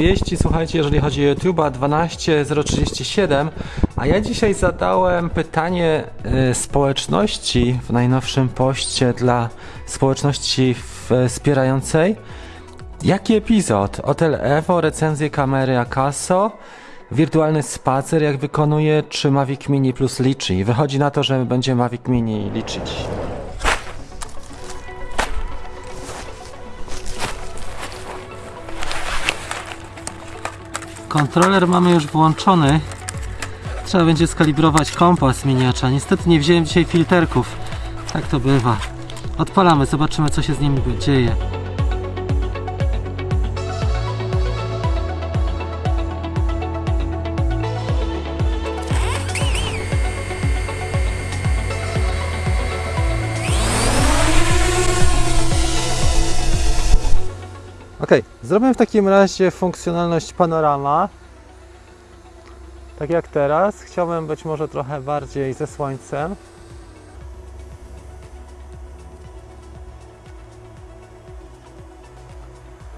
wieści, słuchajcie, jeżeli chodzi o YouTube'a 12037, a ja dzisiaj zadałem pytanie y, społeczności w najnowszym poście dla społeczności wspierającej. Jaki epizod? Hotel Evo, recenzje kamery Akaso, wirtualny spacer jak wykonuje, czy Mavic Mini plus liczy? Wychodzi na to, że będzie Mavic Mini liczyć. Kontroler mamy już włączony. Trzeba będzie skalibrować kompas miniacza. Niestety nie wziąłem dzisiaj filterków. Tak to bywa. Odpalamy, zobaczymy co się z nim dzieje. Ok, zrobię w takim razie funkcjonalność panorama. Tak jak teraz. Chciałbym być może trochę bardziej ze słońcem.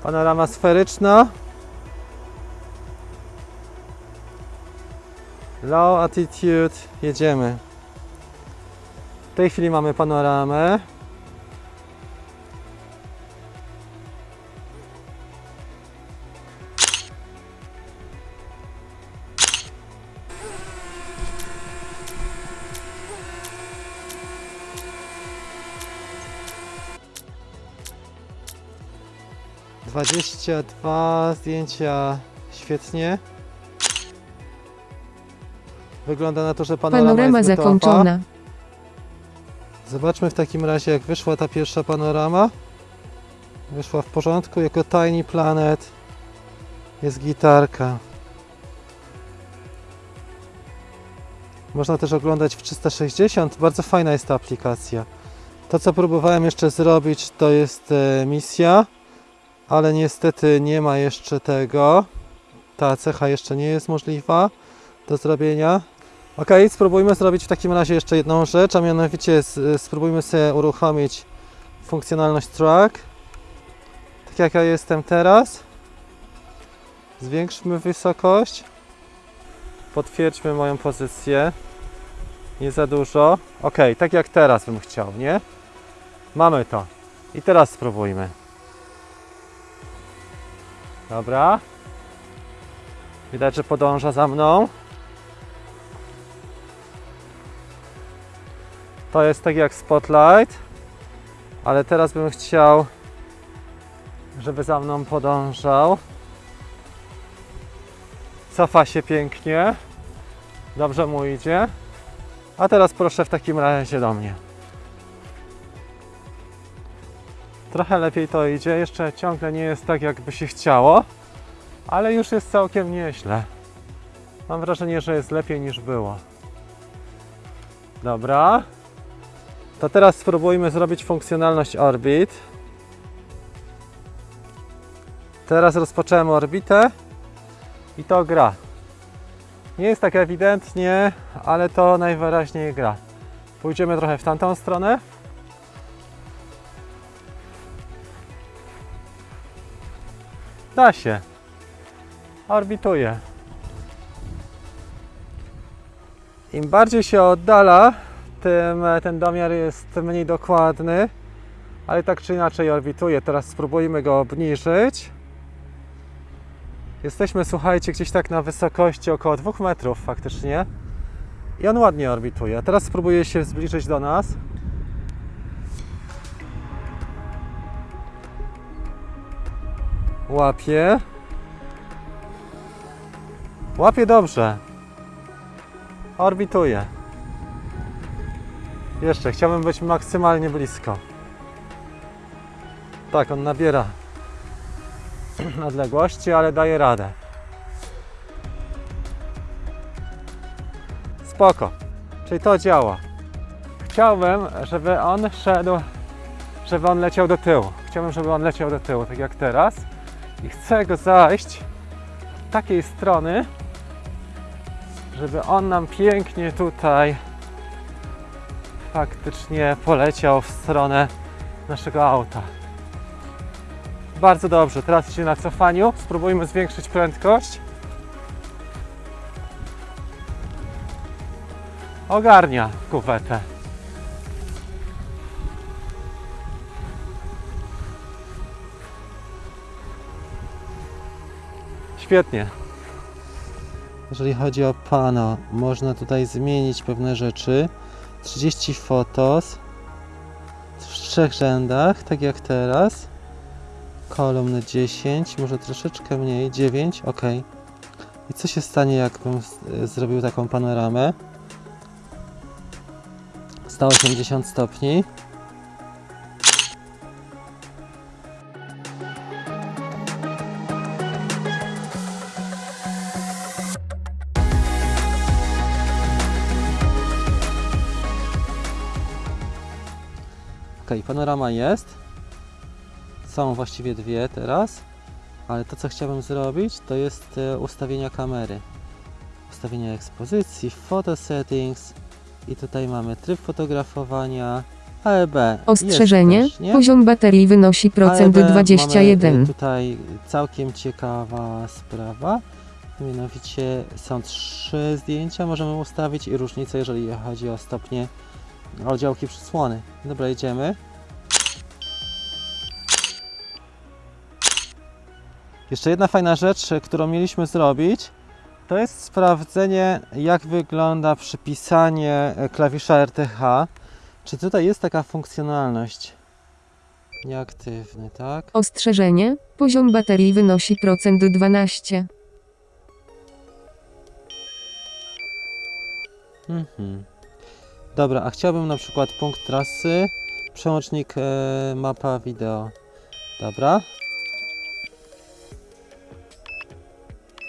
Panorama sferyczna. Low attitude. Jedziemy. W tej chwili mamy panoramę. Dwadzieścia dwa zdjęcia świetnie. Wygląda na to, że panorama, Panorama jest zakończona. Zobaczmy w takim razie, jak wyszła ta pierwsza panorama. Wyszła w porządku, jako Tiny Planet. Jest gitarka. Można też oglądać w 360. Bardzo fajna jest ta aplikacja. To, co próbowałem jeszcze zrobić, to jest e, misja, ale niestety nie ma jeszcze tego. Ta cecha jeszcze nie jest możliwa do zrobienia. Ok, spróbujmy zrobić w takim razie jeszcze jedną rzecz, a mianowicie spróbujmy sobie uruchomić funkcjonalność track. Tak jak ja jestem teraz. Zwiększmy wysokość. Potwierdźmy moją pozycję. Nie za dużo. Ok, tak jak teraz bym chciał, nie? Mamy to. I teraz spróbujmy. Dobra. Widać, że podąża za mną. To jest tak jak Spotlight, ale teraz bym chciał, żeby za mną podążał. Cofa się pięknie. Dobrze mu idzie. A teraz proszę w takim razie do mnie. Trochę lepiej to idzie. Jeszcze ciągle nie jest tak, jakby się chciało, ale już jest całkiem nieźle. Mam wrażenie, że jest lepiej niż było. Dobra. To teraz spróbujmy zrobić funkcjonalność orbit. Teraz rozpocząłem orbitę i to gra. Nie jest tak ewidentnie, ale to najwyraźniej gra. Pójdziemy trochę w tamtą stronę. Da się. Orbituje. Im bardziej się oddala, tym e, ten domiar jest mniej dokładny, ale tak czy inaczej orbituje. Teraz spróbujmy go obniżyć. Jesteśmy, słuchajcie, gdzieś tak na wysokości około 2 metrów faktycznie. I on ładnie orbituje. Teraz spróbuję się zbliżyć do nas. Łapie. Łapie dobrze. Orbituje. Jeszcze, chciałbym być maksymalnie blisko. Tak, on nabiera odległości, ale daje radę. Spoko. Czyli to działa. Chciałbym, żeby on szedł, żeby on leciał do tyłu. Chciałbym, żeby on leciał do tyłu, tak jak teraz. I chcę go zajść takiej strony, żeby on nam pięknie tutaj faktycznie poleciał w stronę naszego auta. Bardzo dobrze, teraz idzie na cofaniu. Spróbujmy zwiększyć prędkość. Ogarnia kuwetę. Świetnie. Jeżeli chodzi o pano, można tutaj zmienić pewne rzeczy. 30 fotos w trzech rzędach, tak jak teraz. Kolumny 10, może troszeczkę mniej, 9, ok. I co się stanie, jakbym zrobił taką panoramę? 180 stopni. Panorama jest. Są właściwie dwie teraz, ale to co chciałbym zrobić to jest e, ustawienia kamery. Ustawienia ekspozycji, photo settings i tutaj mamy tryb fotografowania, AEB. Ostrzeżenie. też? Poziom baterii wynosi procent AEB Mamy 21. y, tutaj całkiem ciekawa sprawa. Mianowicie są trzy zdjęcia, możemy ustawić i różnice, jeżeli chodzi o stopnie oddziałki przysłony. Dobra, jedziemy. Jeszcze jedna fajna rzecz, którą mieliśmy zrobić, to jest sprawdzenie, jak wygląda przypisanie e, klawisza RTH. Czy tutaj jest taka funkcjonalność? Nieaktywny, tak? Ostrzeżenie. Poziom baterii wynosi procent 12. Mhm. Dobra, a chciałbym na przykład punkt trasy, przełącznik e, mapa wideo. Dobra.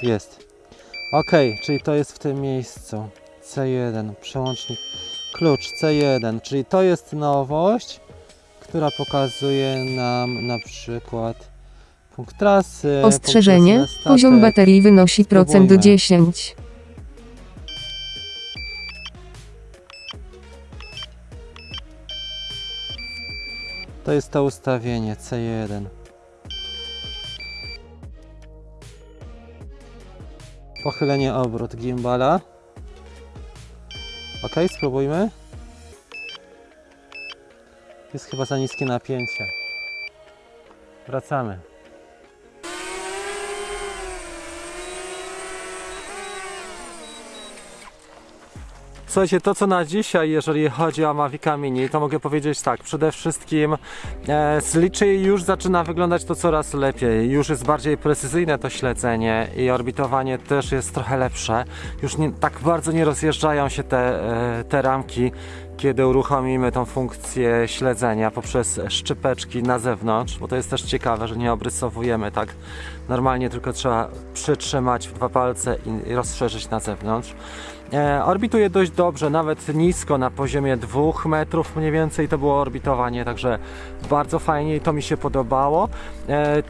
Jest. Ok, czyli to jest w tym miejscu. C1, przełącznik, klucz C1, czyli to jest nowość, która pokazuje nam na przykład punkt trasy. punkt Ostrzeżenie. trasy na statek. Poziom baterii wynosi procent Spróbujmy. 10. To jest to ustawienie C1. Pochylenie obrót gimbala. Ok, spróbujmy. Jest chyba za niskie napięcie. Wracamy. Słuchajcie, to co na dzisiaj, jeżeli chodzi o Mavica Mini, to mogę powiedzieć tak, przede wszystkim e, z liczy już zaczyna wyglądać to coraz lepiej, już jest bardziej precyzyjne to śledzenie i orbitowanie też jest trochę lepsze, już nie, tak bardzo nie rozjeżdżają się te, e, te ramki, kiedy uruchomimy tą funkcję śledzenia poprzez szczypeczki na zewnątrz, bo to jest też ciekawe, że nie obrysowujemy tak? Normalnie, tylko trzeba przytrzymać w dwa palce i rozszerzyć na zewnątrz. E, orbituje dość dobrze, nawet nisko na poziomie 2 metrów mniej więcej to było orbitowanie, także bardzo fajnie i to mi się podobało. E,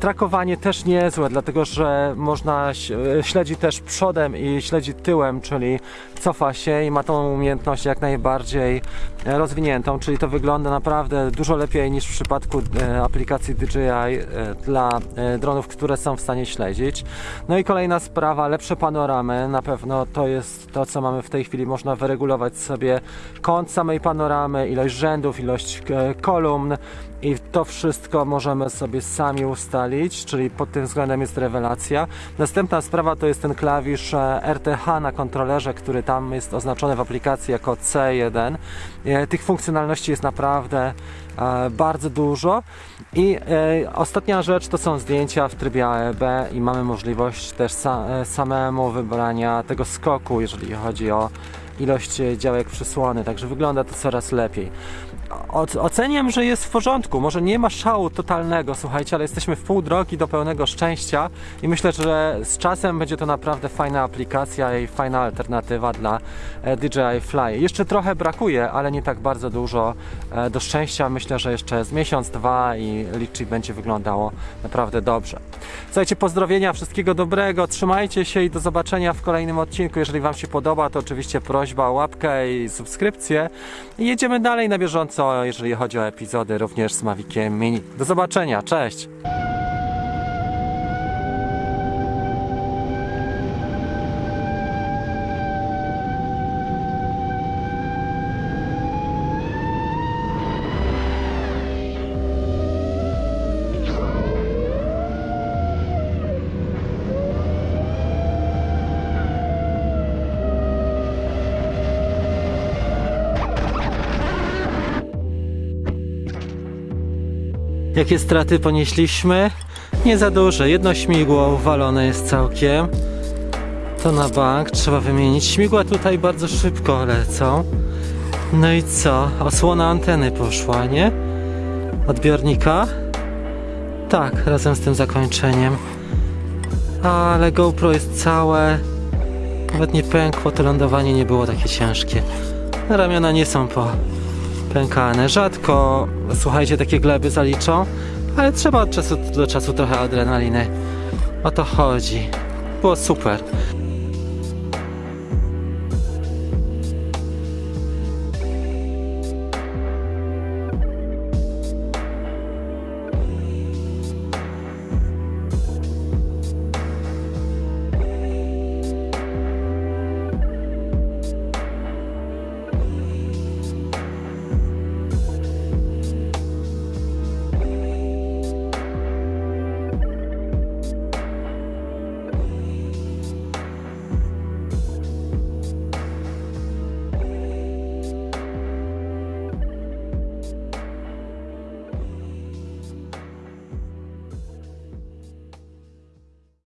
trakowanie też niezłe, dlatego że można e, śledzi też przodem i śledzi tyłem, czyli cofa się i ma tą umiejętność jak najbardziej rozwiniętą, czyli to wygląda naprawdę dużo lepiej niż w przypadku aplikacji DJI dla dronów, które są w stanie śledzić. No i kolejna sprawa, lepsze panoramy. Na pewno to jest to, co mamy w tej chwili. Można wyregulować sobie kąt samej panoramy, ilość rzędów, ilość e, kolumn i to wszystko możemy sobie sami ustalić, czyli pod tym względem jest rewelacja. Następna sprawa to jest ten klawisz e, RTH na kontrolerze, który tam jest oznaczony w aplikacji jako C1. E, Tych funkcjonalności jest naprawdę bardzo dużo. I e, ostatnia rzecz to są zdjęcia w trybie AEB i mamy możliwość też e, samemu wybrania tego skoku, jeżeli chodzi o ilość e, działek przysłony, także wygląda to coraz lepiej. Oceniam, że jest w porządku. Może nie ma szału totalnego, słuchajcie, ale jesteśmy w pół drogi do pełnego szczęścia i myślę, że z czasem będzie to naprawdę fajna aplikacja i fajna alternatywa dla e, DJI Fly. Jeszcze trochę brakuje, ale nie tak bardzo dużo e, do szczęścia. Myślę, że jeszcze z miesiąc, dwa i Litchi będzie wyglądało naprawdę dobrze. Słuchajcie, pozdrowienia, wszystkiego dobrego, trzymajcie się i do zobaczenia w kolejnym odcinku. Jeżeli Wam się podoba, to oczywiście prośba o łapkę i subskrypcję. I jedziemy dalej na bieżąco. To jeżeli chodzi o epizody również z Maviciem Mini. Do zobaczenia, cześć! Jakie straty ponieśliśmy? Nie za duże. Jedno śmigło uwalone jest całkiem. To na bank trzeba wymienić. Śmigła tutaj bardzo szybko lecą. No i co? Osłona anteny poszła, nie? Odbiornika? Tak, razem z tym zakończeniem. Ale GoPro jest całe. Nawet nie pękło, to lądowanie nie było takie ciężkie. Ramiona nie są po pękane. Rzadko, słuchajcie, takie gleby zaliczą, ale trzeba od czasu do czasu trochę adrenaliny. O to chodzi. Było super.